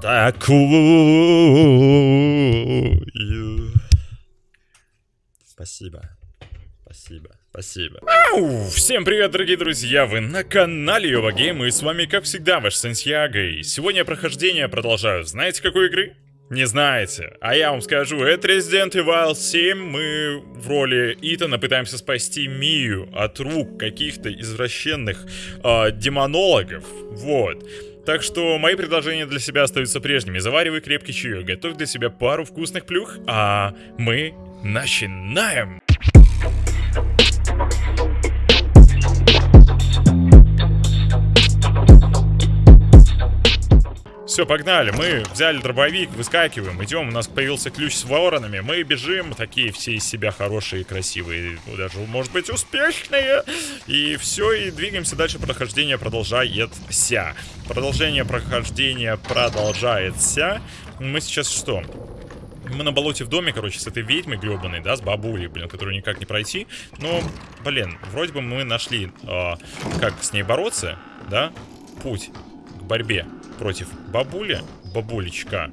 такую. Спасибо. Спасибо. Спасибо. Ау! Всем привет, дорогие друзья! Вы на канале Йова Гейм, и с вами, как всегда, ваш Сантьяго. И сегодня прохождение продолжаю. Знаете, какой игры? Не знаете. А я вам скажу, это Resident Evil 7. Мы в роли Итана пытаемся спасти Мию от рук каких-то извращенных э, демонологов. Вот. Так что мои предложения для себя остаются прежними. Заваривай крепкий чаек, готовь для себя пару вкусных плюх, а мы начинаем! Все, погнали. Мы взяли дробовик, выскакиваем, идем. У нас появился ключ с воронами. Мы бежим, такие все из себя хорошие, красивые, даже, может быть, успешные. И все, и двигаемся дальше. Прохождение продолжается. Продолжение прохождения продолжается. Мы сейчас что? Мы на болоте в доме, короче, с этой ведьмой гребаной, да, с бабулей, блин, которую никак не пройти. Но, блин, вроде бы мы нашли, э, как с ней бороться, да, путь к борьбе против бабули, бабулечка.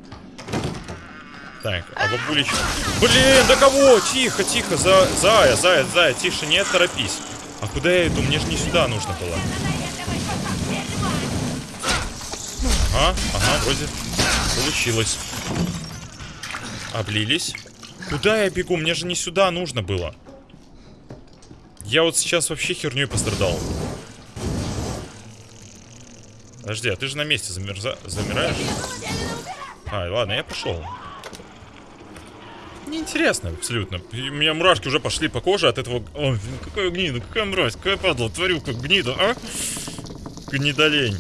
Так, а бабулечка... Блин, да кого? Тихо, тихо, за... Зая, Зая, Зая, тише, не торопись. А куда я иду? Мне же не сюда нужно было. Ага, ага, вроде получилось. Облились. Куда я бегу? Мне же не сюда нужно было. Я вот сейчас вообще херней пострадал. Подожди, а ты же на месте замерза... замираешь? А, ладно, я пошел. Неинтересно абсолютно. У меня мурашки уже пошли по коже от этого... Ой, какая гнида, какая мразь, какая падла, творю как гнида, а? Гнидолень.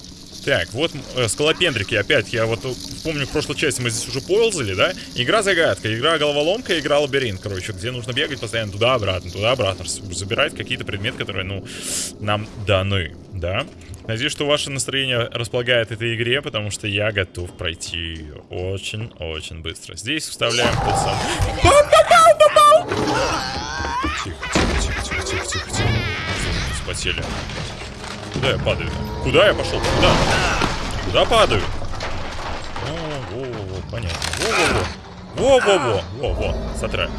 Так, вот э, скалопендрики опять. Я вот помню, в прошлой части мы здесь уже ползали, да? Игра загадка, игра головоломка, игра лабиринт, короче, где нужно бегать постоянно туда-обратно, туда-обратно, забирать какие-то предметы, которые, ну, нам даны, да? Надеюсь, что ваше настроение располагает этой игре, потому что я готов пройти ее очень-очень быстро. Здесь вставляем тот самый... Тихо, тихо, тихо, тихо, тихо, тихо, тихо. Спотели. Куда я падаю? Куда я пошел? Куда? Куда падаю? О, во, во, во, понятно. Во, во, во. Во, во, во. Во, во. Смотри.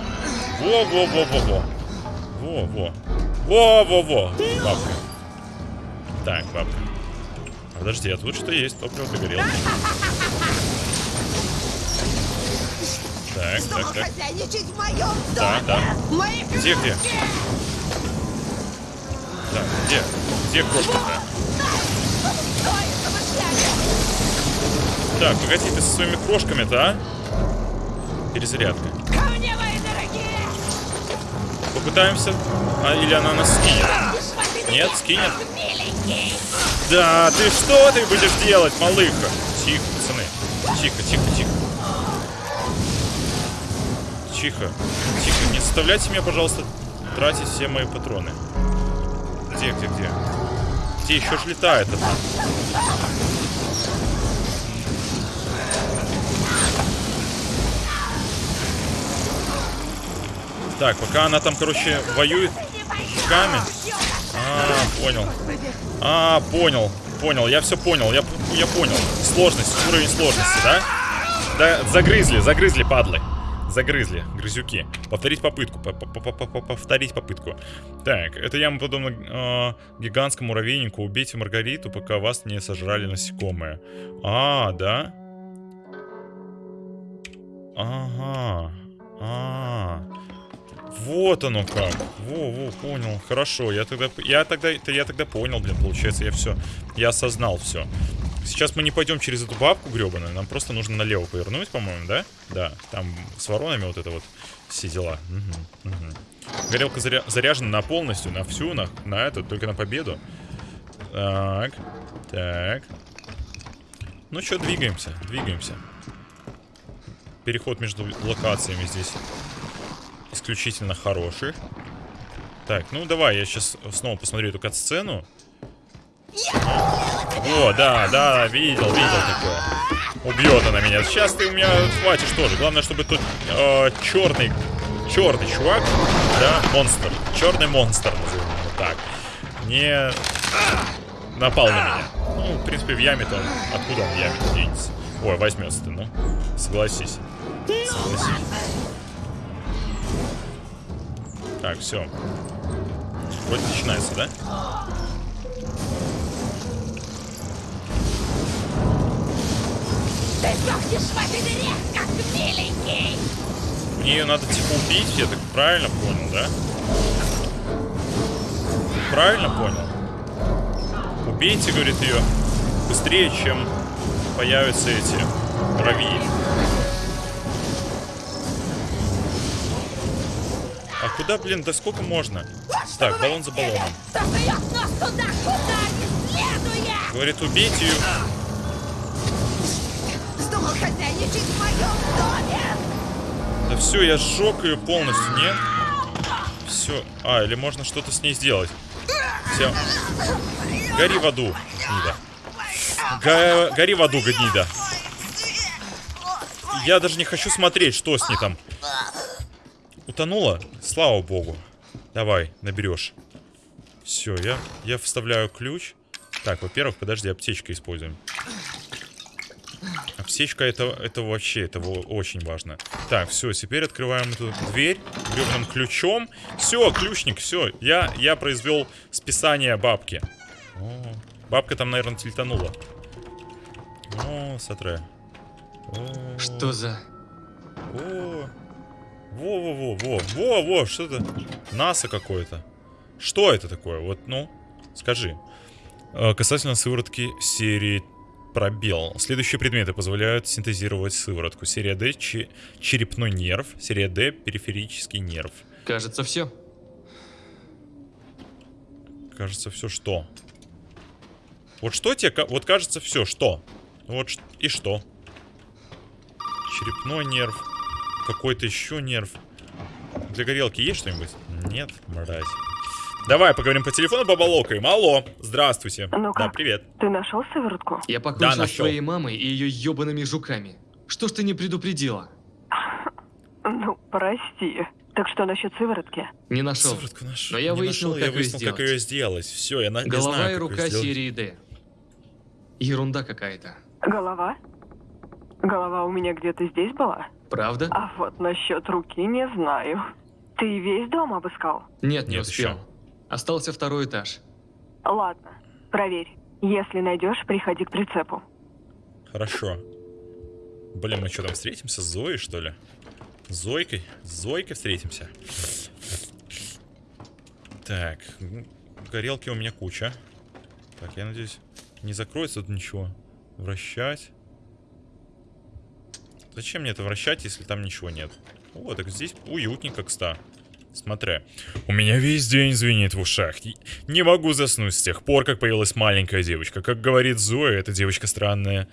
Во, во, во, во, во. Во, во. Во, во, во. Бабка. Так, бабка. Подожди, а тут что есть? Топливо для горелки. Так, так, так. Да, да. Где, где? Так, где? Где крошка-то? Так, погоди, ты со своими крошками-то, а? Перезарядка. Попытаемся? А, или она нас скинет? Нет, скинет? Да, ты что ты будешь делать, малыха? Тихо, пацаны. Тихо, тихо, тихо. Тихо. Тихо. Не заставляйте меня, пожалуйста, тратить все мои патроны. Где, где, где? Где еще ж летает это? Так, пока она там, короче, воюет камень. А, понял. А, понял. Понял, я все понял. Я, я понял. Сложность, уровень сложности, да? Да, загрызли, загрызли, падлы. Загрызли, грызюки. Повторить попытку. Повторить попытку. Так, это яма подобно э, гигантскому муравейнику. Убейте Маргариту, пока вас не сожрали насекомые. А, да? Ага. А, -а. Вот оно как. Во, во, понял. Хорошо, я тогда, я тогда, я тогда понял, блин, получается, я все, я осознал все. Сейчас мы не пойдем через эту бабку гребаную, нам просто нужно налево повернуть, по-моему, да? Да, там с воронами вот это вот все дела. Угу, угу. Горелка заря заряжена на полностью, на всю, на, на эту, только на победу. Так, так. Ну что, двигаемся, двигаемся. Переход между локациями здесь исключительно хороших. Так, ну давай, я сейчас снова посмотрю эту кат-сцену. О, да, да, видел, видел такое. Убьет она меня. Сейчас ты у меня хватишь тоже. Главное, чтобы тут э, черный, черный чувак, да, монстр. Черный монстр, назовем его так. Не напал на меня. Ну, в принципе, в яме-то он... Откуда он в яме денется? Ой, возьмется ты, ну. Согласись. Согласись. Так, все. Вроде начинается, да? Ты сдохнешь в этой дыре, как миленький! Мне ее надо типа убить, я так правильно понял, да? Правильно понял? Убейте, говорит ее, быстрее, чем появятся эти равии. А куда, блин, да сколько можно? Так, баллон за баллоном. Говорит, убейте ее. Да все, я сжег ее полностью, нет? Все. А, или можно что-то с ней сделать. Все. Гори в аду, гнида. Го- Гори в аду, гнида. Я даже не хочу смотреть, что с ней там. Утонула? Слава богу. Давай, наберешь. Все, я, я вставляю ключ. Так, во-первых, подожди, аптечка используем. Аптечка это, это вообще, это очень важно. Так, все, теперь открываем эту дверь гребаным ключом. Все, ключник, все. Я, я произвел списание бабки. О, бабка там, наверное, тильтанула. О, сотре. О, Что за... О, во-во-во-во, во-во, что это? НАСА какое-то. Что это такое? Вот, ну, скажи. Э, Касательно сыворотки серии пробел. Следующие предметы позволяют синтезировать сыворотку. Серия D че- черепной нерв, серия D периферический нерв. Кажется, все. Кажется, все что? Вот что тебе, вот кажется все что? Вот и что? Черепной нерв, какой-то еще нерв. Для горелки есть что-нибудь? Нет, мразь. Давай поговорим по телефону, бабалокаем. Алло, здравствуйте. Ну да, привет. Ты нашел сыворотку? Я покончил с нашел. твоей мамой и ее ебаными жуками. Что ж ты не предупредила? Ну, прости. Так что насчет сыворотки? Не нашел. Сыворотку нашел. Но я Не выяснил, нашел, как я выяснил, как ее сделать. Все, я, на... Голова знаю, и рука серии D. Ерунда какая-то. Голова? Голова у меня где-то здесь была? Правда? А вот насчет руки не знаю. Ты весь дом обыскал? Нет, не Нет, успел. ещё. Остался второй этаж. Ладно, проверь. Если найдешь, приходи к прицепу. Хорошо. Блин, мы что там встретимся с Зоей, что ли? С Зойкой? С Зойкой встретимся. Так, горелки у меня куча. Так, я надеюсь, не закроется тут ничего. Вращать. Зачем мне это вращать, если там ничего нет? О, так здесь уютненько, кста. Смотри. У меня весь день звенит в ушах. Не могу заснуть с тех пор, как появилась маленькая девочка. Как говорит Зоя, эта девочка странная.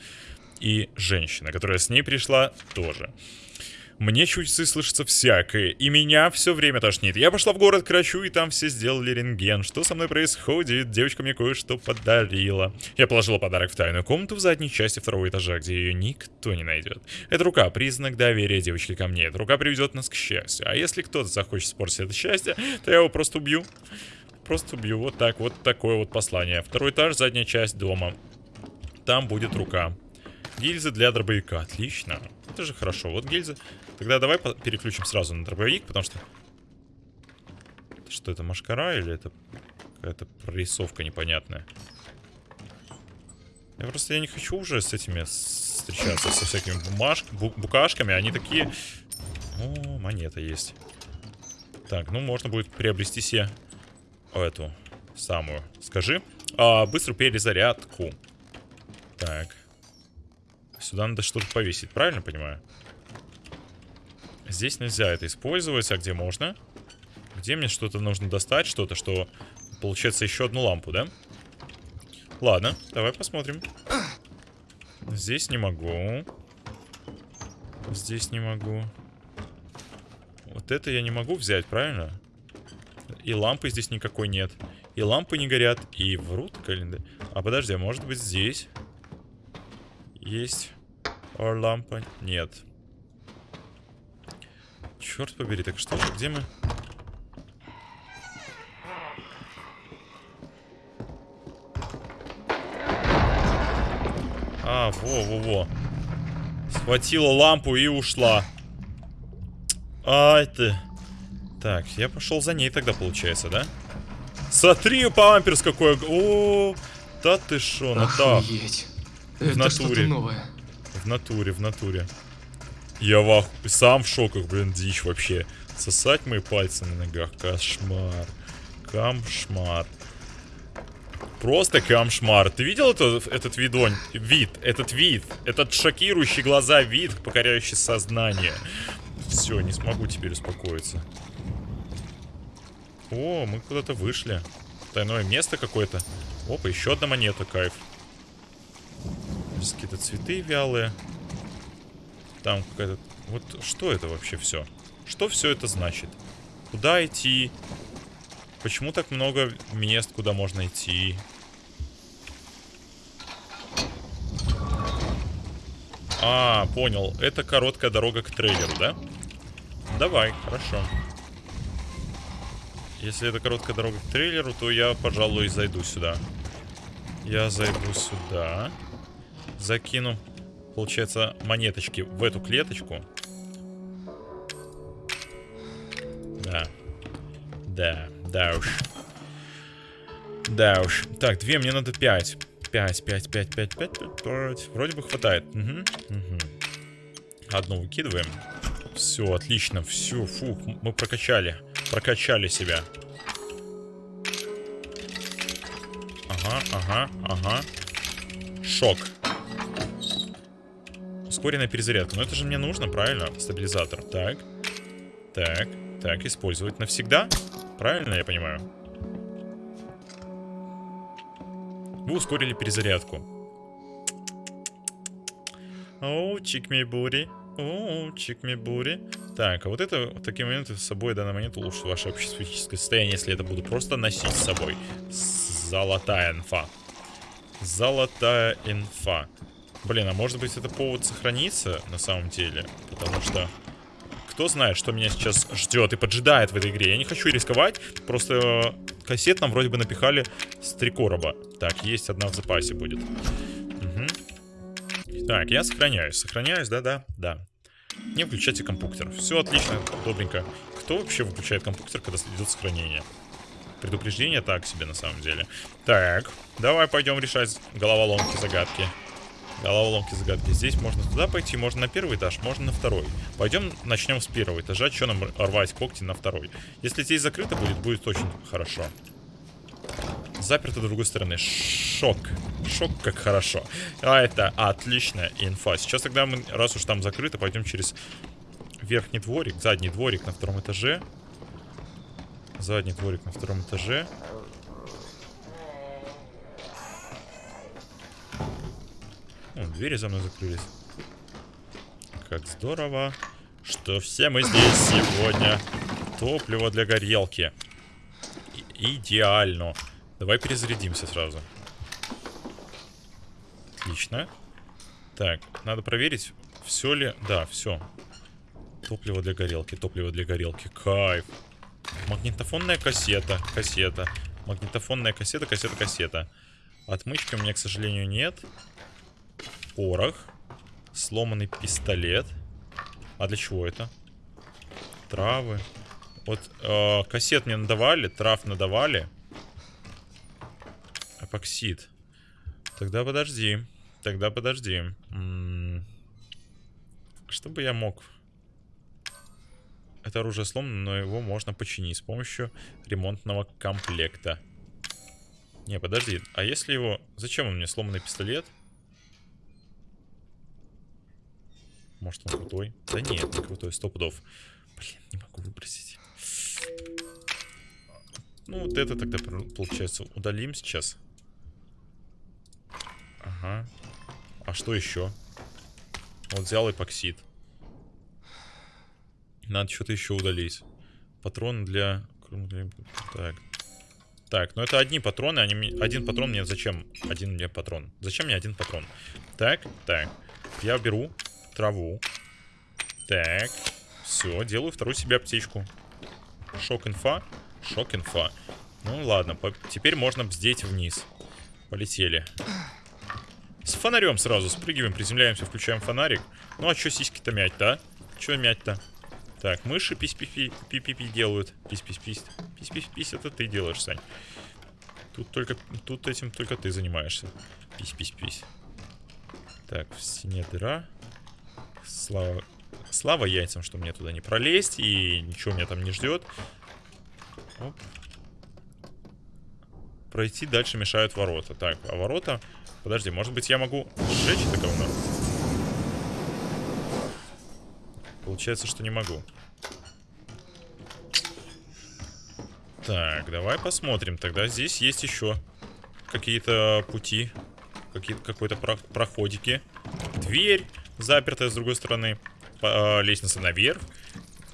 И женщина, которая с ней пришла, тоже. Мне чуть слышится всякое, и меня все время тошнит. Я пошла в город к врачу, и там все сделали рентген. Что со мной происходит? Девочка мне кое-что подарила. Я положила подарок в тайную комнату в задней части второго этажа, где ее никто не найдет. Эта рука — признак доверия девочки ко мне. Эта рука приведет нас к счастью. А если кто-то захочет испортить это счастье, то я его просто убью. Просто убью. Вот так, вот такое вот послание. Второй этаж, задняя часть дома. Там будет рука. Гильзы для дробовика. Отлично. Это же хорошо. Вот гильзы. Тогда давай переключим сразу на дробовик, потому что... Что это, машкара или это какая-то прорисовка непонятная? Я просто я не хочу уже с этими встречаться, со всякими бумаж... бу- букашками. Они такие... О, монета есть. Так, ну можно будет приобрести себе эту самую. Скажи. А, быструю перезарядку. Так. Сюда надо что-то повесить, правильно понимаю? Здесь нельзя это использовать, а где можно? Где мне что-то нужно достать, что-то, что... Получается, еще одну лампу, да? Ладно, давай посмотрим. Здесь не могу. Здесь не могу. Вот это я не могу взять, правильно? И лампы здесь никакой нет. И лампы не горят, и врут календарь. А подожди, а может быть здесь? Есть. Or лампа? Нет. Черт побери, так что же, где мы? А, во-во-во. Схватила лампу и ушла. Ай ты. Так, я пошел за ней тогда, получается, да? Смотри, памперс какой. О, да ты шо, ну. Охуеть. Это натуре. В натуре, в натуре. Я в ах... сам в шоках, блин, дичь вообще. Сосать мои пальцы на ногах. Кошмар. Камшмар. Просто камшмар. Ты видел это, этот видонь? Вид, этот вид. Этот шокирующий глаза вид, покоряющий сознание. Все, не смогу теперь успокоиться. О, мы куда-то вышли. Тайное место какое-то. Опа, еще одна монета, кайф. Здесь какие-то цветы вялые. Там какая-то... Вот что это вообще все? Что все это значит? Куда идти? Почему так много мест, куда можно идти? А, понял. Это короткая дорога к трейлеру, да? Давай, хорошо. Если это короткая дорога к трейлеру, то я, пожалуй, зайду сюда. Я зайду сюда. Закину, получается, монеточки в эту клеточку. Да. Да, да уж. Да уж. Так, две, мне надо пять. Пять, пять, пять, пять, пять, пять, пять. Вроде бы хватает. Угу, угу. Одну выкидываем. Все, отлично. Все, фух, мы прокачали. Прокачали себя. Ага, ага, ага. Шок. Ускоренная перезарядка. Но это же мне нужно, правильно? Стабилизатор. Так. Так. Так, использовать навсегда. Правильно я понимаю? Вы ускорили перезарядку. Оу, чик ми бури. Оу, чик ми бури. Так, а вот это, в такие моменты с собой в данный момент улучшит ваше общественно состояние, если это буду просто носить с собой. Золотая инфа. Золотая инфа. Блин, а может быть это повод сохраниться на самом деле? Потому что кто знает, что меня сейчас ждет и поджидает в этой игре. Я не хочу рисковать, просто кассет нам вроде бы напихали с три короба. Так, есть одна в запасе будет. Угу. Так, я сохраняюсь. Сохраняюсь, да-да, да. Не включайте компьютер. Все отлично, добренько. Кто вообще выключает компьютер, когда идет сохранение? Предупреждение так себе на самом деле. Так, давай пойдем решать головоломки, загадки. Головоломки, загадки. Здесь можно туда пойти, можно на первый этаж, можно на второй. Пойдем начнем с первого этажа. Что нам рвать когти на второй? Если здесь закрыто будет, будет очень хорошо. Заперто с другой стороны. Шок. Шок, как хорошо. А это отличная инфа. Сейчас тогда мы, раз уж там закрыто, пойдем через верхний дворик, задний дворик на втором этаже. Задний дворик на втором этаже. О, двери за мной закрылись. Как здорово, что все мы здесь сегодня. Топливо для горелки. И идеально. Давай перезарядимся сразу. Отлично. Так, надо проверить, все ли... Да, все. Топливо для горелки, топливо для горелки. Кайф. Магнитофонная кассета, кассета. Магнитофонная кассета, кассета, кассета. Отмычки у меня, к сожалению, нет. Порох. Сломанный пистолет. А для чего это? Травы. Вот э, кассет мне надавали, трав надавали. Эпоксид. Тогда подожди. Тогда подожди. М -м что бы я мог... Это оружие сломано, но его можно починить с помощью ремонтного комплекта. Не, подожди. А если его... Зачем он мне сломанный пистолет? Может он крутой? Да нет, не крутой, сто пудов. Блин, не могу выбросить. Ну, вот это тогда, получается, удалим сейчас. Ага. А что еще? Вот взял эпоксид. Надо что-то еще удалить. Патроны для... Так. Так, ну это одни патроны. Они... Один патрон мне зачем? Один мне патрон. Зачем мне один патрон? Так, так. Я беру траву. Так. Все, делаю вторую себе аптечку. Шок-инфа. Шок-инфа. Ну ладно, теперь можно бздеть вниз. Полетели. С фонарем сразу спрыгиваем, приземляемся, включаем фонарик. Ну а что сиськи-то мять-то, а? Че мять-то? Так, мыши пись-пи-пи делают. Пись-пись-пись. Пись-пись-пись, это ты делаешь, Сань. Тут только, тут этим только ты занимаешься. Пись-пись-пись. Так, в стене дыра. Слава, слава яйцам, что мне туда не пролезть. И ничего меня там не ждет. Оп. Пройти дальше мешают ворота. Так, а ворота... Подожди, может быть я могу сжечь это говно? Получается, что не могу. Так, давай посмотрим. Тогда здесь есть еще какие-то пути. Какие Какой-то про проходики. Дверь запертая с другой стороны. По, э, лестница наверх.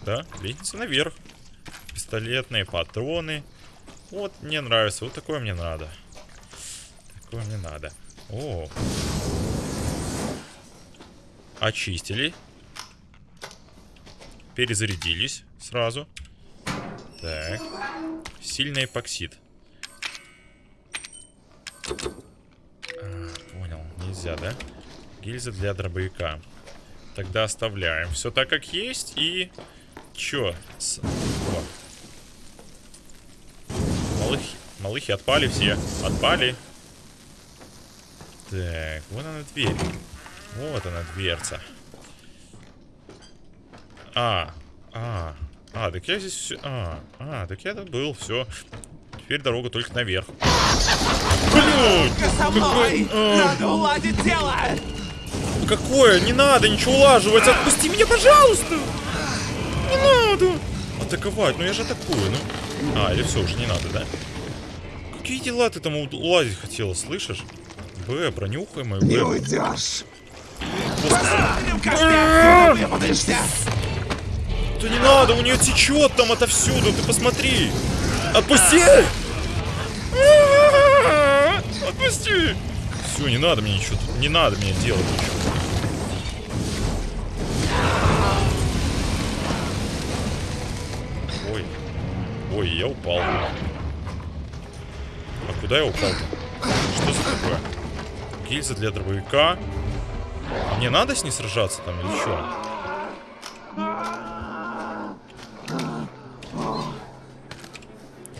Да, лестница наверх. Пистолетные патроны. Вот, мне нравится. Вот такое мне надо. Такое мне надо. О. Очистили. Перезарядились сразу. Так. Сильный эпоксид. А, понял. Нельзя, да? Гильза для дробовика. Тогда оставляем. Все так, как есть. И... Чё? С... Малыхи. Малыхи отпали все. Отпали. Так, вот она дверь. Вот она дверца. А, а, а, так я здесь все... А, а, так я тут был, все. Теперь дорога только наверх. Блин! Со мной! Надо уладить дело! Какое? Не надо ничего улаживать! Отпусти меня, пожалуйста! Не надо! Атаковать, ну я же атакую, ну. А, или все, уже не надо, да? Какие дела ты там уладить хотела, слышишь? Б, пронюхай мою Не Б. уйдешь! Да не надо, у нее течет там отовсюду, ты посмотри! Отпусти! Отпусти! Все, не надо мне ничего, не надо мне делать ничего. Ой, я упал. А куда я упал-то? Что за такое? Гильза для дробовика. Мне надо с ней сражаться там или что?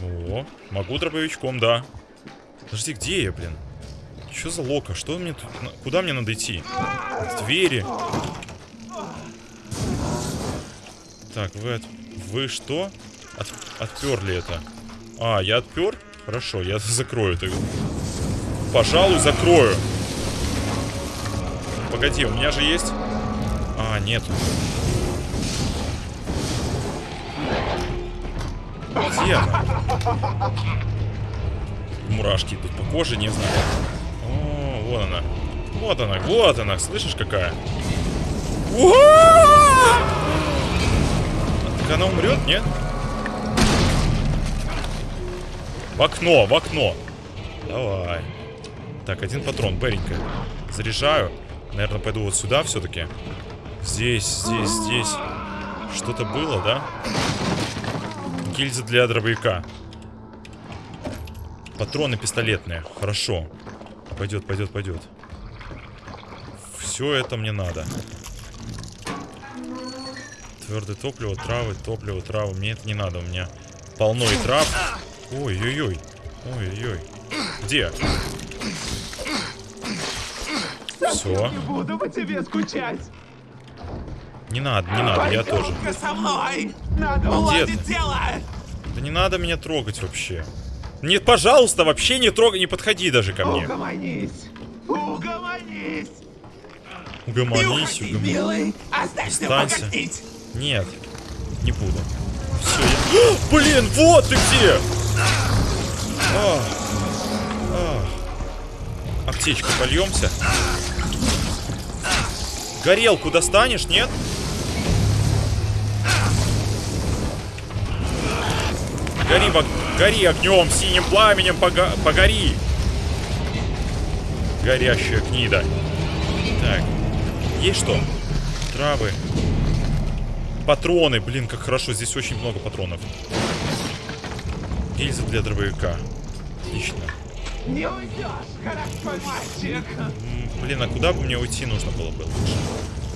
О, могу дробовичком, да. Подожди, где я, блин? Что за лока? Что мне тут... Куда мне надо идти? Двери. Так, вы. Вы что? От... Отперли это. А, я отпер? Хорошо, я закрою это. Пожалуй, закрою. Погоди, у меня же есть... А, нет. Где она? Мурашки идут по коже, не знаю. О, вот она. Вот она, вот она. Слышишь, какая? Так она умрет, нет? В окно, в окно. Давай. Так, один патрон, Беренька. Заряжаю. Наверное, пойду вот сюда все-таки. Здесь, здесь, здесь. Что-то было, да? Гильза для дробовика. Патроны пистолетные. Хорошо. Пойдет, пойдет, пойдет. Все это мне надо. Твердое топливо, травы, топливо, травы. Мне это не надо. У меня полно и трав. Ой-ой-ой. Ой-ой-ой. Где? Все. Буду по тебе скучать! Не надо, не надо, я тоже. Со мной! Надо уладить дело! Да не надо меня трогать вообще. Нет, пожалуйста, вообще не трогай, не подходи даже ко мне. Угомонись! Угомонись! Не Угомонись, уходи, угомонись. милый! Останься! Нет, не буду. Все, я... Блин, вот ты где! А, а. Аптечку польемся. Горелку достанешь, нет? Гори, гори огнем, синим пламенем, пога- погори! Горящая гнида. Так, есть что? Травы. Патроны, блин, как хорошо, здесь очень много патронов. Гильза для дробовика. Отлично. Не уйдешь, хорошо, мальчик. Блин, а куда бы мне уйти нужно было бы лучше?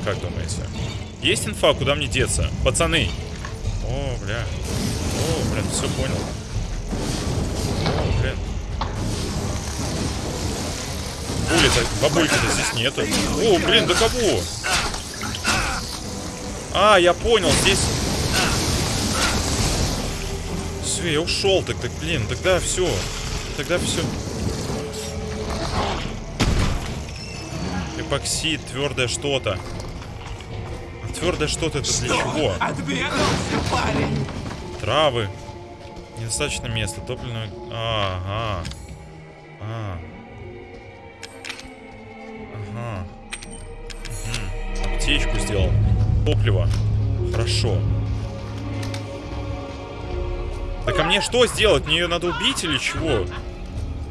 Как думаете? Есть инфа, куда мне деться? Пацаны! О, бля. О, блин, все понял. О, блин. Були-то, бабульки-то здесь нету. О, блин, да кого? А, я понял, здесь... Все, я ушел тогда, блин, тогда все. Тогда все. Эпоксид, твердое что-то. А твердое что-то это для чего? Отбегался, парень. Травы. Недостаточно места. Топливное... Ага. А. Ага. Аптечку сделал. Топливо. Хорошо. Так а мне что сделать? Мне ее надо убить или чего?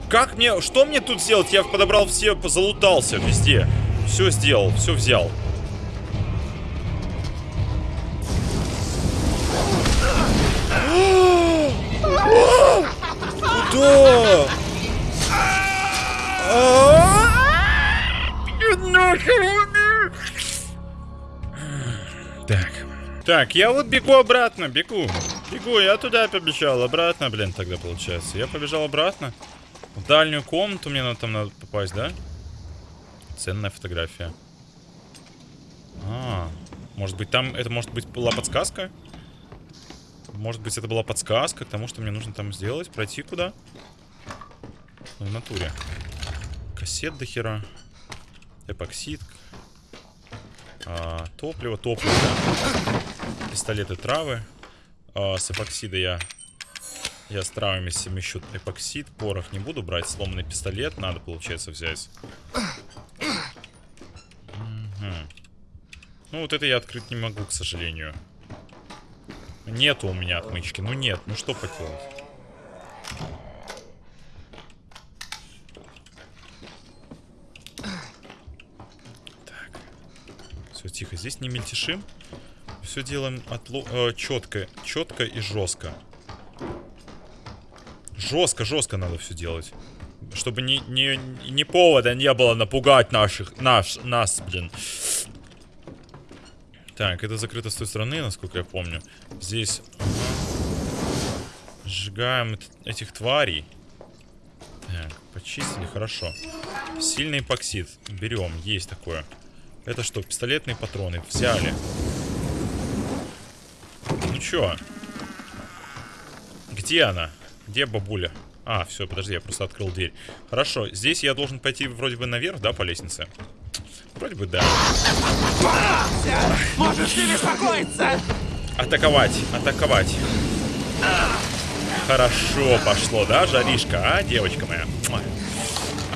Как мне... Что мне тут сделать? Я подобрал все... Залутался везде. Все сделал. Все взял. Куда? Так. Так, я вот бегу обратно, бегу. Бегу, я туда побежал, обратно, блин, тогда получается. Я побежал обратно. В дальнюю комнату мне надо, там надо попасть, да? Ценная фотография. А, может быть там, это может быть была подсказка? Может быть это была подсказка к тому, что мне нужно там сделать? Пройти куда? Ну, в натуре. Кассет до хера. Эпоксид. А, топливо, топливо, да. Пистолеты, травы. А, с эпоксида я... Я с травами совмещу эпоксид. Порох не буду брать. Сломанный пистолет надо, получается, взять. Мгм. Ну, вот это я открыть не могу, к сожалению. Нету у меня отмычки. Ну нет, ну что поделать. Все, тихо. Здесь не мельтешим. Все делаем отло... э, четко. Четко и жестко. Жестко, жестко надо все делать. Чтобы ни, ни, ни повода не было напугать наших, наш, нас, блин. Так, это закрыто с той стороны, насколько я помню. Здесь... Сжигаем эт- этих тварей. Так, почистили, хорошо. Сильный эпоксид. Берем, есть такое. Это что, пистолетные патроны? Взяли. Ну чё? Где она? Где бабуля? А, все, подожди, я просто открыл дверь. Хорошо, здесь я должен пойти вроде бы наверх, да, по лестнице? Вроде бы да. Можешь не беспокоиться. Атаковать, атаковать. Хорошо пошло, да, жаришка, а, девочка моя?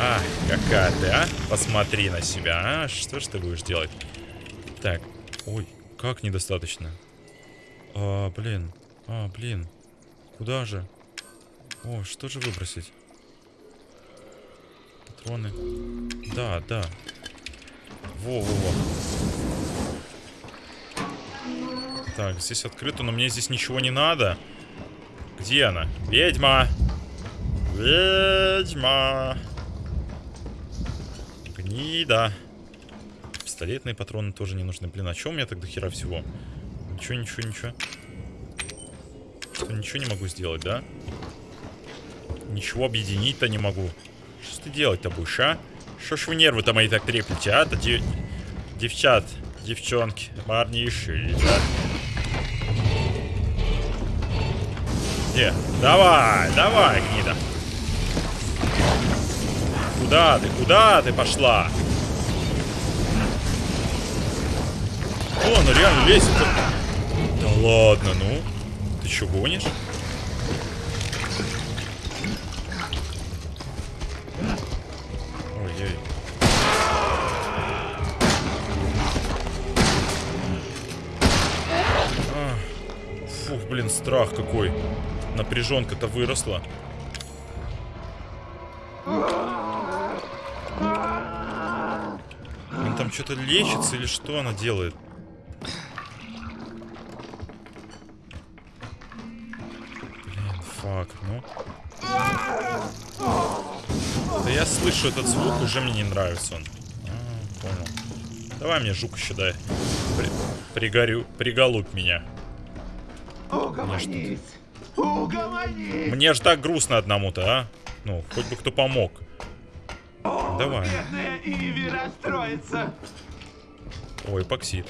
А, какая ты, а? Посмотри на себя, а? Что ж ты будешь делать? Так, ой, как недостаточно? А, блин, а, блин. Куда же? О, что же выбросить? Патроны. Да, да. Во-во-во. Так, здесь открыто, но мне здесь ничего не надо. Где она? Ведьма! Ведьма! Гнида. Пистолетные патроны тоже не нужны. Блин, а чё у меня тогда хера всего? Ничего, ничего, ничего. Что, ничего не могу сделать, да? Ничего объединить-то не могу. Что ты делать-то будешь, а? Что ж вы нервы-то мои так треплете, а? Да де- Девчат, девчонки, парниши, да? Где? Давай, давай, гнида. Куда ты, куда ты пошла? О, она реально лезет. Да ладно, ну. Ты что, гонишь? А, Фух, блин, страх какой. Напряженка-то выросла. Что-то лечится или что она делает? Блин, фак, ну. Да я слышу этот звук, уже мне не нравится он. А, понял. Давай мне жук еще дай. При, пригорю, приголубь меня. Угомонись. Угомонись. Мне ж так грустно одному-то, а? Ну, хоть бы кто помог. Давай. Бедная Иви расстроится. Ой, эпоксид.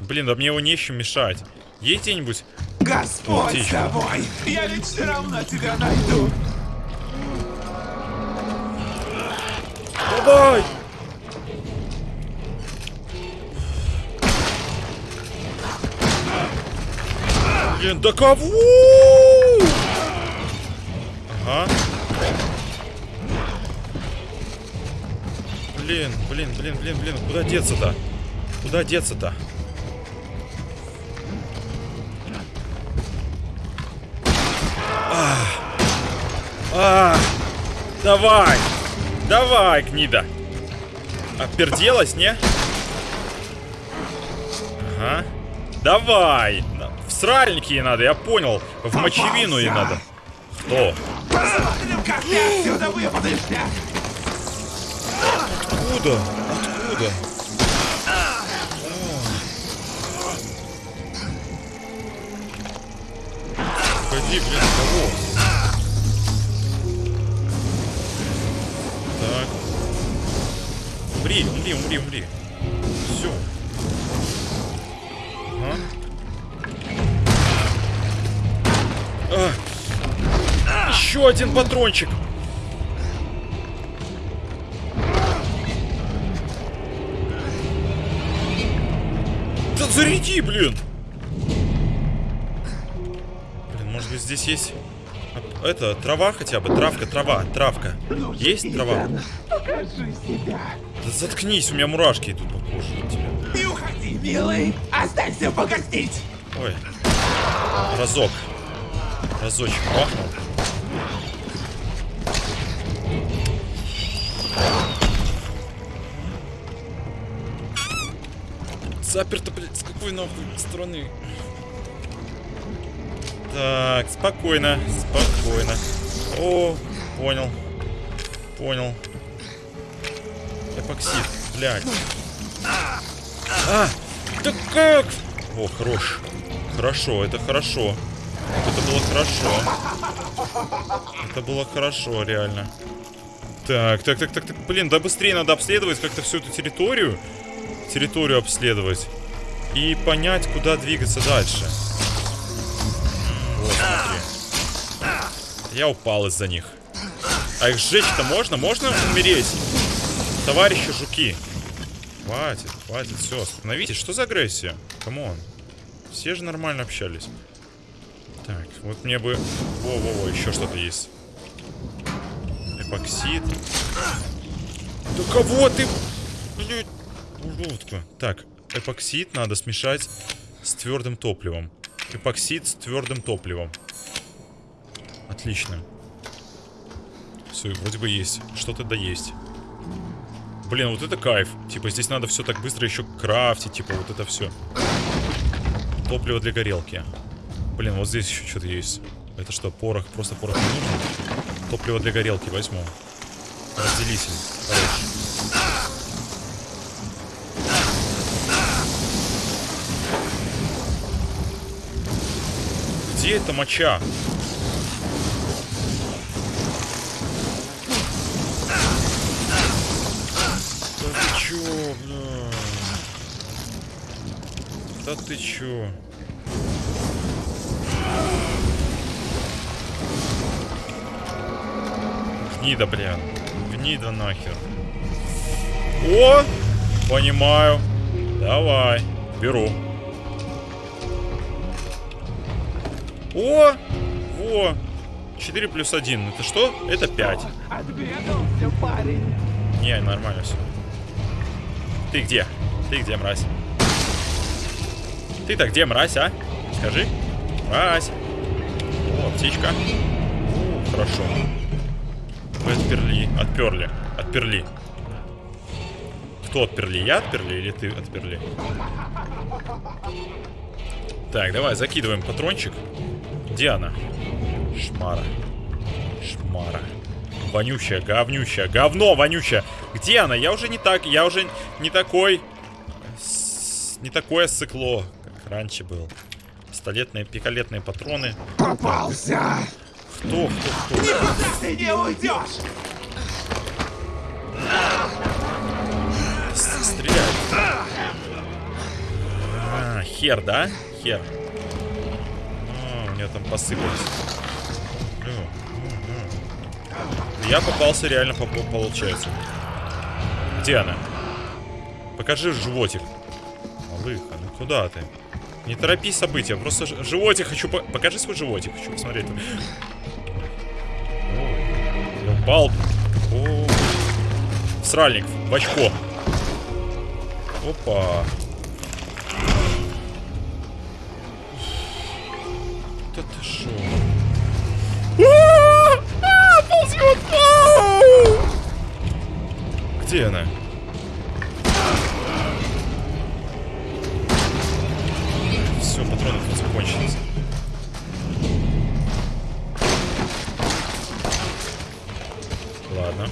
Блин, да мне его не с чем мешать. Есть где-нибудь? Господь с тобой. Я ведь все равно тебя найду. Давай! Блин, да кого? Ага. Блин, блин, блин, блин, блин, куда деться-то? Куда деться-то? Ах. Ах. Давай! Давай, гнида! Оперделась, не? Ага. Давай! В сральники ей надо, я понял. В мочевину ей надо. Кто? Посмотрим, как ты отсюда выпадешься. Откуда? Откуда? Погоди, блин, кого? Так. Умри, умри, умри, умри. Все. Ага. А. Еще один патрончик. Заряди, блин! Блин, может быть здесь есть... а, Это, трава хотя бы, травка, трава, травка. Есть трава? Покажи себя. Да заткнись, у меня мурашки идут по коже. Не уходи, милый. Останься погостить. Ой. Разок. Разочек махнул. Заперто, блядь, с какой нахуй стороны? Так, спокойно, спокойно. О, понял. Понял. Эпоксид, блядь. А! Да как? О, хорош. Хорошо, это хорошо. Это было хорошо. Это было хорошо, реально. Так, так, так, так, так. Блин, да быстрее надо обследовать как-то всю эту территорию. Территорию обследовать. И понять, куда двигаться дальше. Вот, смотри. Я упал из-за них. А их сжечь-то можно? Можно умереть? Товарищи жуки. Хватит, хватит, все, остановитесь. Что за агрессия? Come on. Все же нормально общались. Так, вот мне бы... Во-во-во, еще что-то есть. Эпоксид. Да кого ты... Блядь, уродка. Так, эпоксид надо смешать с твердым топливом. Эпоксид с твердым топливом. Отлично. Все, вроде бы есть. Что-то да есть. Блин, вот это кайф. Типа, здесь надо все так быстро еще крафтить. Типа, вот это все. Топливо для горелки. Блин, вот здесь еще что-то есть. Это что, порох? Просто порох не нужен? Топливо для горелки возьму. Разделитель. Хорош. Где эта моча? Да ты чё, бля? Да ты чё? Гнида, блин. Гнида нахер. О! Понимаю. Давай. Беру. О! Во! 4 плюс 1. Это что? Это 5. Отбегался, парень. Не, нормально все. Ты где? Ты где, мразь? Ты-то где, мразь, а? Скажи. Мразь. О, птичка. Хорошо. Вы отперли. Отперли. Отперли. Кто отперли? Я отперли или ты отперли? Так, давай, закидываем патрончик. Где она? Шмара. Шмара. Вонючая, говнющая, говно вонючая. Где она? Я уже не так, я уже не такой... с- Не такое сыкло, как раньше был. Пистолетные, пикалетные патроны. Попался! Кто, кто, кто? Никуда ты не уйдешь! С- Стреляет. А, хер, да? Хер. Меня там посыпались. Я попался реально, по по- получается. Где она? Покажи животик. Малыха, ну куда ты? Не торопи события, просто животик хочу... по- Покажи свой животик, хочу посмотреть. Ой, упал. О, Сральник, в очко. Опа. Где она? Все, патроны тут закончились. Ладно.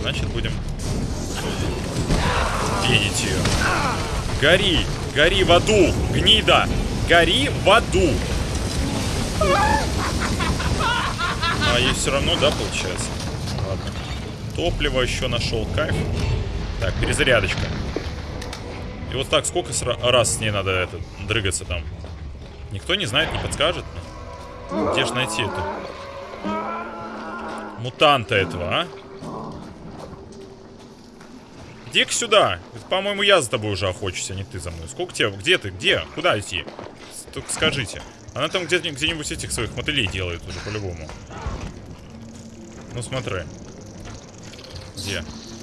Значит, будем пенить ее. Гори! Гори в аду! Гнида! Гори в аду! А ей все равно, да, получается? Ладно. Топливо еще нашел. Кайф. Так, перезарядочка. И вот так, сколько раз с ней надо это, дрыгаться там? Никто не знает, не подскажет? Где же найти эту? Мутанта этого, а? Иди-ка сюда. По-моему, я за тобой уже охочусь, а не ты за мной. Сколько тебе? Где ты? Где? Куда идти? Только скажите. Она там где- где-нибудь этих своих мотылей делает уже по-любому. Ну смотри. Где?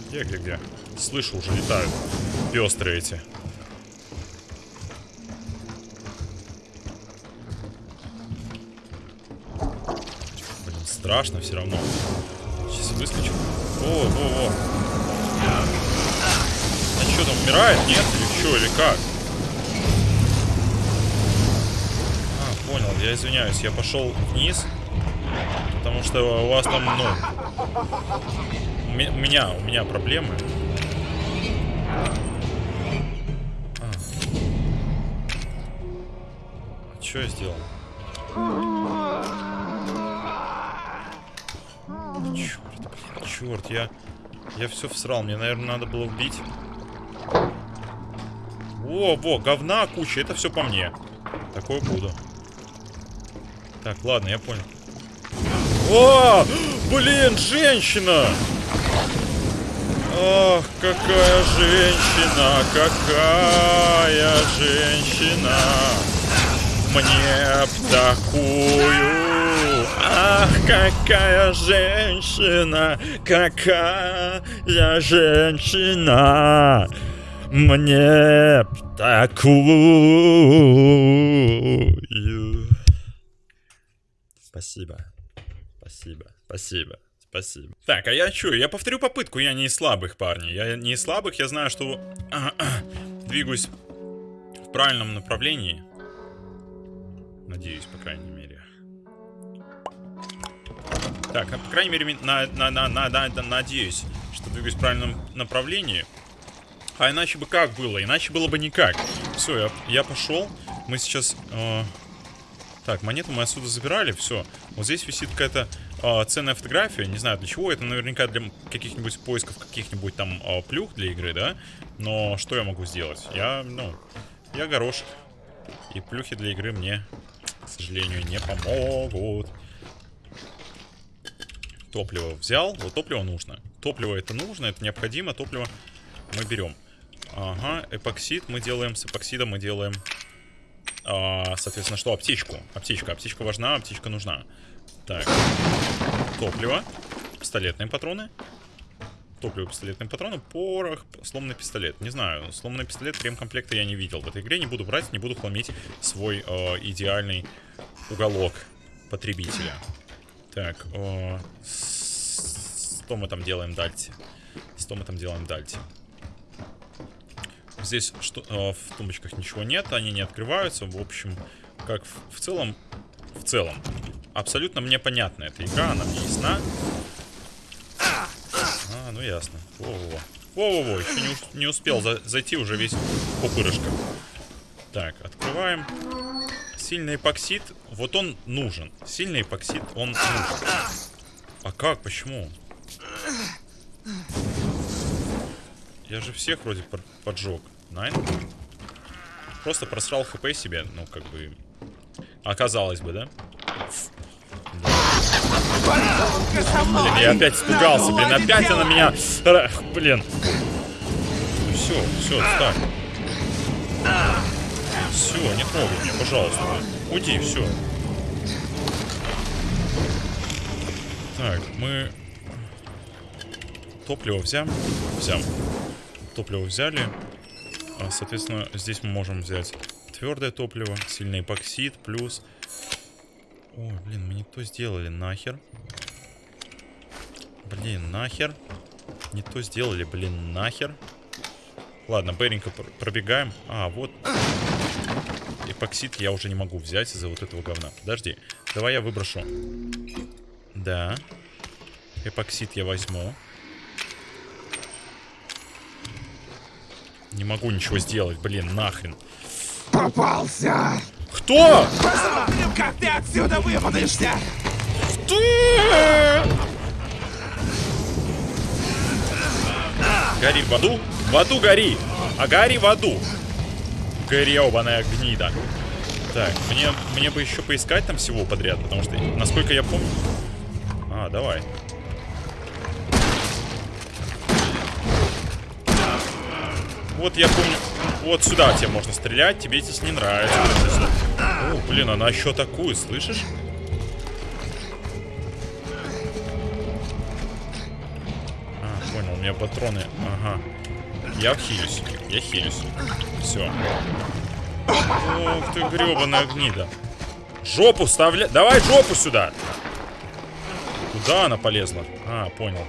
Где, где, где? Слышу, уже летают. Пестрые эти. Блин, страшно все равно. Сейчас выскочит. О, о, о. А что там, умирает? Нет? Или что, или как? А, понял, я извиняюсь, я пошел вниз. Потому что у вас там, ну... У ме- у меня, у меня проблемы. А. Что я сделал? Черт, блин, черт, я... Я все всрал, мне, наверное, надо было убить. О, во, говна куча, это все по мне. Такое буду. Так, ладно, я понял. О, блин, женщина! Ах, какая женщина, какая женщина! Мне б такую! Ах, какая женщина, какая женщина! Мне б такую! Спасибо. Спасибо. Спасибо. Спасибо. Так, а я что? Я повторю попытку. Я не из слабых, парни. Я не из слабых. Я знаю, что двигаюсь в правильном направлении. Надеюсь, по крайней мере. Так, а, по крайней мере, на, на, на, на, на- на- надеюсь, что двигаюсь в правильном направлении. А иначе бы как было? Иначе было бы никак. Все, я, я пошел. Мы сейчас... э, так, монету мы отсюда забирали, все. Вот здесь висит какая-то а, ценная фотография, не знаю для чего, это наверняка для каких-нибудь поисков каких-нибудь там а, плюх для игры, да? Но что я могу сделать? Я, ну, я горошек. И плюхи для игры мне, к сожалению, не помогут. Топливо взял, вот топливо нужно. Топливо это нужно, это необходимо, топливо мы берем. Ага, эпоксид мы делаем, с эпоксида мы делаем соответственно, что? Аптечку. Аптечка. Аптечка важна, аптечка нужна. Так. Топливо. Пистолетные патроны. Топливо, пистолетные патроны. Порох, сломанный пистолет. Не знаю, сломанный пистолет ремкомплекта я не видел в этой игре. Не буду брать, не буду хламить свой э, идеальный уголок потребителя. Так, э, что мы там делаем дальше? Что мы там делаем дальше? Здесь что, э, в тумбочках ничего нет, они не открываются. В общем, как в, в целом, в целом, абсолютно мне понятна эта игра, она мне ясна. ну ясно. Во-во-во. Еще не, не успел за- зайти, уже весь пупырышко. Так, открываем. Сильный эпоксид, вот он нужен. Сильный эпоксид, он нужен. А как, почему? Я же всех вроде поджег. Найн? Просто просрал хп себе, ну, как бы... Оказалось бы, да? Блин, я опять испугался, блин, опять она меня... Блин. Все, все, так. Все, не трогай меня, пожалуйста. Уйди, все. Так, мы... Топливо взяли. Взял. Топливо взяли. А, Соответственно, здесь мы можем взять твердое топливо, сильный эпоксид, плюс... Ой, блин, мы не то сделали, нахер. Блин, нахер. Не то сделали, блин, нахер. Ладно, быренько пр- пробегаем. А, вот. Эпоксид я уже не могу взять из-за вот этого говна. Подожди. Давай я выброшу. Да. Эпоксид я возьму. Не могу ничего сделать, блин, нахрен. Попался! Кто? Посмотрим, как ты отсюда выпадешься! Ты! Гори в аду. В аду гори. А гори в аду. Гребаная гнида. Так, мне, мне бы еще поискать там всего подряд, потому что, насколько я помню... А, давай. Вот я помню, вот сюда тебе можно стрелять, тебе здесь не нравится. О, блин, она еще такую, слышишь? А, понял, у меня патроны. Ага. Я хилюсь. Я хилюсь. Все. Ох ты, гребаная гнида. Жопу вставля... Давай жопу сюда! Куда она полезла? А, понял.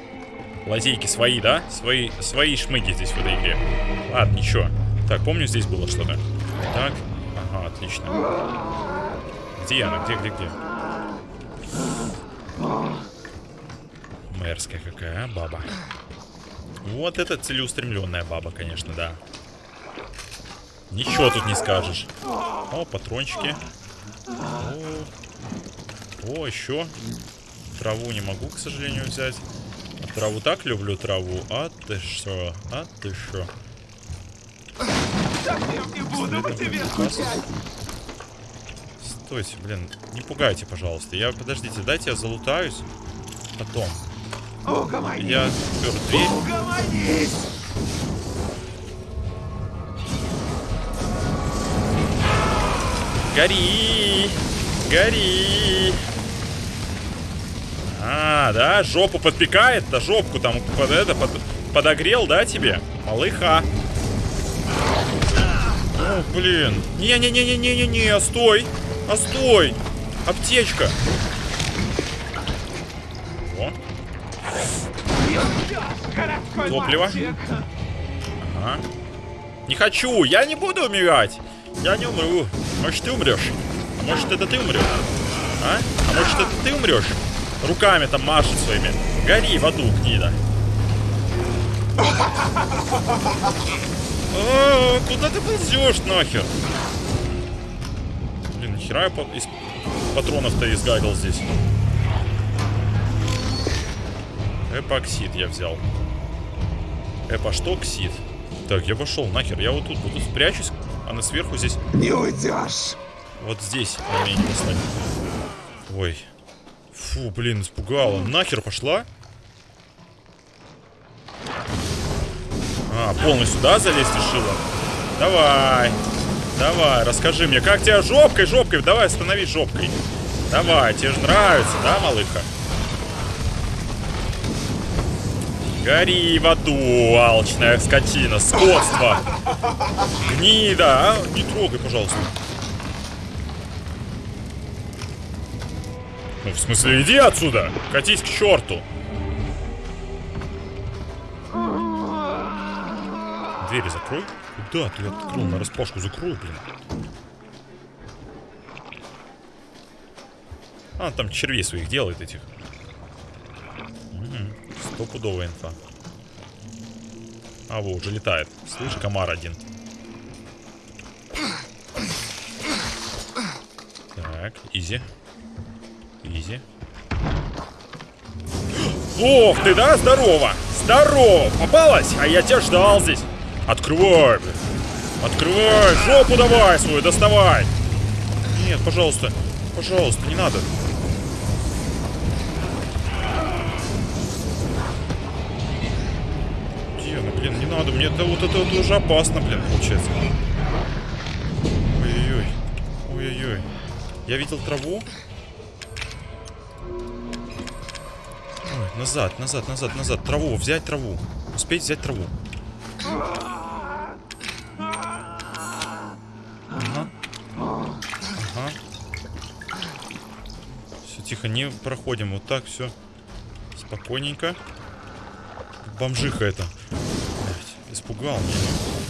Лазейки свои, да? Свои, свои шмыги здесь в этой игре. Ладно, ничего. Так, помню, здесь было что-то. Так. Ага, отлично. Где она? Где, где, где? Мерзкая какая, а, баба. Вот это целеустремленная баба, конечно, да. Ничего тут не скажешь. О, патрончики. О, О еще. Траву не могу, к сожалению, взять. Траву так люблю траву. А ты что? А ты что? Тебе Стойте, блин, не пугайте, пожалуйста. Я, подождите, дайте я залутаюсь. Потом. Угомонись! Я пер дверь. Угомонись! Гори! Гори! А, да, жопу подпекает, да жопку там под это под- подогрел, да, тебе? Малыха. О, блин. Не-не-не-не-не-не-не, стой. А стой. Аптечка. О, Топливо. ага. Не хочу, я не буду умирать. Я не умру. Может, ты умрешь? А может, это ты умрешь? А? А может, это ты умрешь? Руками там машет своими. Гори в аду, гнида. Куда ты ползешь нахер? Блин, нахера я по- из патронов-то изгадил здесь? Эпоксид я взял. Эпа что ксид? Так, я пошел нахер. Я вот тут буду спрячусь, а на сверху здесь Не уйдешь! вот здесь на меня не. Ой. Фу, блин, испугала. Нахер пошла? А, полностью, да, залезть решила? Давай. Давай, расскажи мне, как тебя жопкой, жопкой? Давай, остановись жопкой. Давай, тебе же нравится, да, малыха? Гори в аду, алчная скотина, скотство. Гнида, а? Не трогай, пожалуйста. Ну, в смысле, иди отсюда! Катись к черту! Двери закрой. Куда ты открыл? На распашку закрой, блин. А, там червей своих делает этих. Мгм. Стопудовая инфа. А, во, уже летает. Слышь, комар один. Так, изи. Изи. Ох ты, да? Здорово! Здорово! Попалась? А я тебя ждал здесь. Открывай, блин. Открывай! Жопу давай свою, доставай! Нет, пожалуйста. Пожалуйста, не надо. Где она, блин, не надо. Мне это вот это вот уже опасно, блин, получается. Ой-ой-ой. Ой-ой-ой. Я видел траву. Назад, назад, назад, назад. Траву, взять траву. Успеть взять траву. Ага. Ага. Все, тихо, не проходим. Вот так, все. Спокойненько. Бомжиха это. Испугал меня.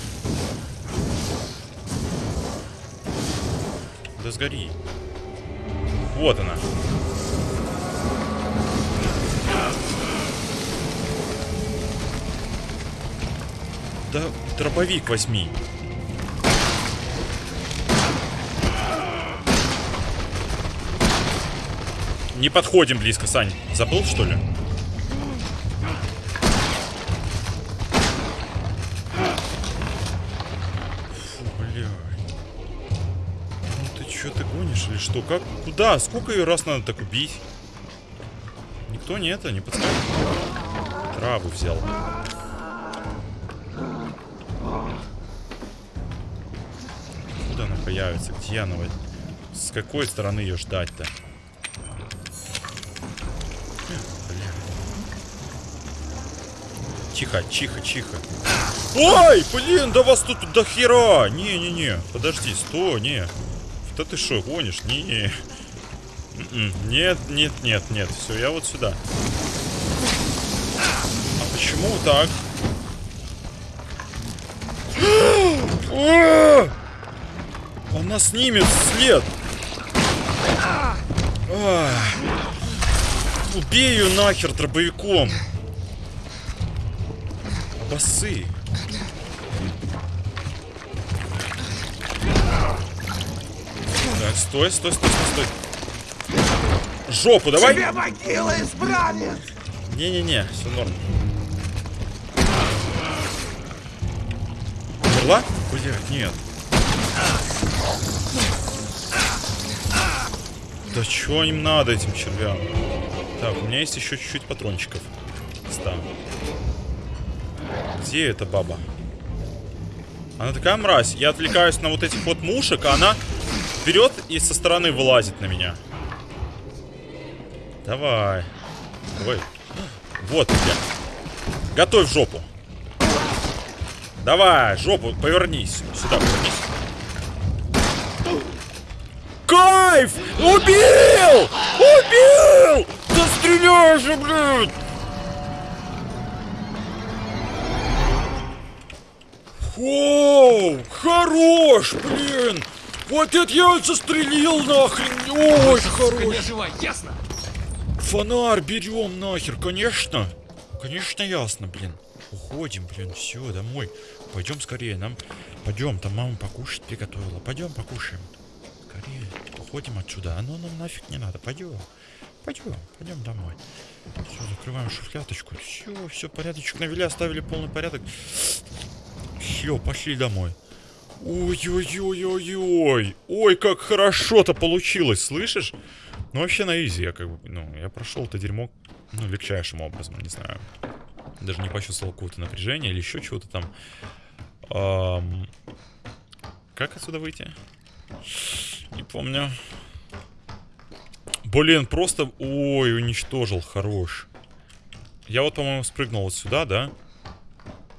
Да сгори. Вот она. Да дробовик возьми. Не подходим близко, Сань. Забыл, что ли? Фу, блядь. Ну ты что, ты гонишь или что? Как? Куда? Сколько ее раз надо так убить? Никто не это, не подскажет? Траву взял. Появится? Где она? С какой стороны ее ждать-то? Тихо, тихо, тихо. Ой, блин, да вас тут до хера. Не-не-не, подожди, стой, не. Да ты что, гонишь? Не. М-м, Нет, нет, нет, нет. Все, я вот сюда. А почему так? Она снимет след. А! Убей ее нахер дробовиком. Басы. Так, стой, стой, стой, стой, стой. Жопу давай. Тебе могила исправит! Не-не-не, все норм. Умерла? Блять, нет. Да чё им надо этим червям? Так, у меня есть еще чуть-чуть патрончиков. Ставим. Где эта баба? Она такая мразь. Я отвлекаюсь на вот этих вот мушек, а она берет и со стороны вылазит на меня. Давай. Давай. Вот тебя. Готовь жопу. Давай, жопу, повернись. Сюда повернись. Кайф! Убил! Убил! Да стреляй же, блядь! Оу, хорош, блин! Вот это я застрелил нахрен! Ой, хорош! живая, ясно? Фонарь берем нахер, конечно. Конечно, ясно, блин. Уходим, блин, все, домой. Пойдем скорее, нам... Пойдем, там мама покушать приготовила. Пойдем покушаем. Скорее, уходим отсюда. Оно нам нафиг не надо. Пойдем. Пойдем, пойдем домой. Все, закрываем шуфляточку. Все, все, порядочек навели, оставили полный порядок. Все, пошли домой. Ой-ой-ой-ой-ой. Ой, как хорошо-то получилось, слышишь? Ну, вообще на изи я как бы, ну, я прошел это дерьмо, ну, легчайшим образом, не знаю. Даже не почувствовал какого-то напряжения или еще чего-то там. Ам, Как отсюда выйти? Не помню. Блин, просто... Ой, уничтожил, хорош. Я вот, по-моему, спрыгнул вот сюда, да?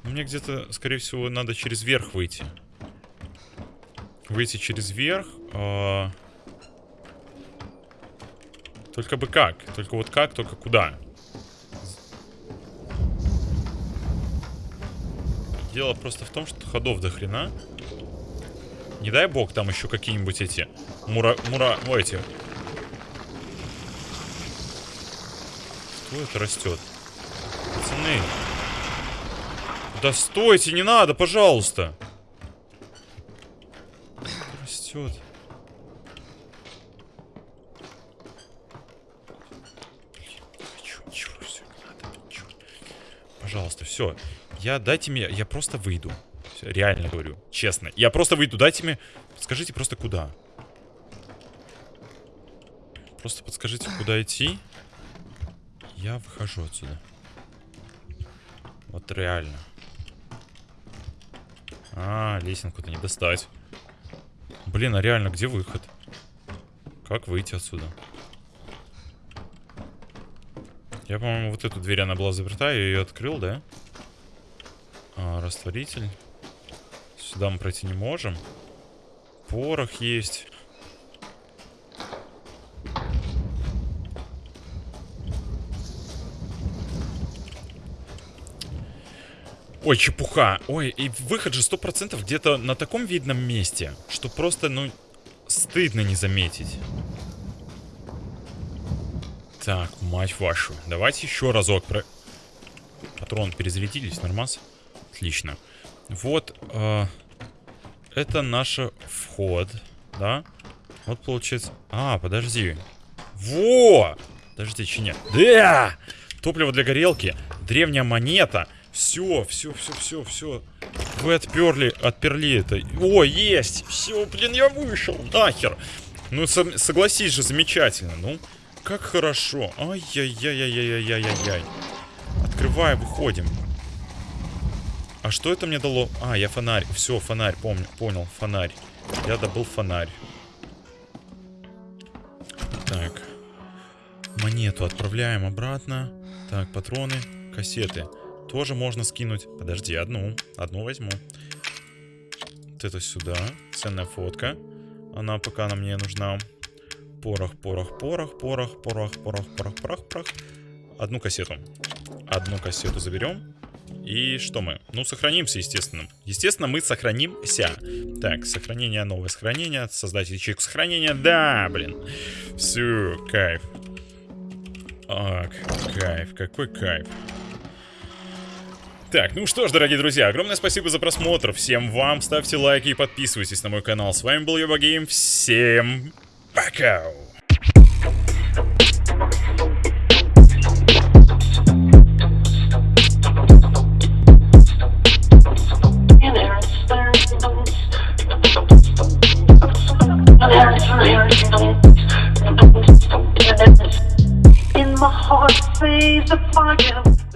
Мне где-то, скорее всего, надо через верх выйти. Выйти через верх. а, Только бы как? Только вот как, только куда? Дело просто в том, что ходов до хрена. Не дай бог там еще какие-нибудь эти мура... мура... О, эти... Что это растет? Пацаны. Да стойте, не надо, пожалуйста. Растет. Пожалуйста, все. Я дайте мне, я просто выйду. Всё, реально говорю, честно. Я просто выйду, дайте мне, скажите просто куда. Просто подскажите, куда идти. Я выхожу отсюда. Вот реально. А, лесенку-то не достать. Блин, а реально, где выход? Как выйти отсюда? Я, по-моему, вот эту дверь, она была заперта, я ее открыл, да? А, растворитель. Сюда мы пройти не можем. Порох есть. Ой, чепуха. Ой, и выход же 100% где-то на таком видном месте, что просто, ну, стыдно не заметить. Так, мать вашу. Давайте еще разок про... Патрон перезарядились, нормас? Отлично. Вот, э, это наш вход, да? Вот получается... А, подожди. Во! Подожди, че нет? Да! Топливо для горелки, древняя монета. Все, все, все, все, все. Вы отперли, отперли это. О, есть! Все, блин, я вышел. Нахер. Ну, со согласись же, замечательно. Ну, как хорошо. Ай-яй-яй-яй-яй-яй-яй. Открываем, выходим. А что это мне дало? А, я фонарь. Все, фонарь, помню, понял, фонарь. Я добыл фонарь. Так. Монету отправляем обратно. Так, патроны, кассеты. Тоже можно скинуть. Подожди, одну. Одну возьму. Вот это сюда. Ценная фотка. Она пока нам не нужна. Порох, порох, порох, порох, порох, порох, порох, порох, порох. Одну кассету. Одну кассету заберем. И что мы? Ну, сохранимся, естественно. Естественно, мы сохранимся. Так, сохранение, новое сохранение. Создать ячейку сохранения. Да, блин. Все, кайф. Ак, кайф, какой кайф. Так, ну что ж, дорогие друзья, огромное спасибо за просмотр. Всем вам ставьте лайки и подписывайтесь на мой канал. С вами был Йоба Гейм. Всем пока! In my heart, sees the fire.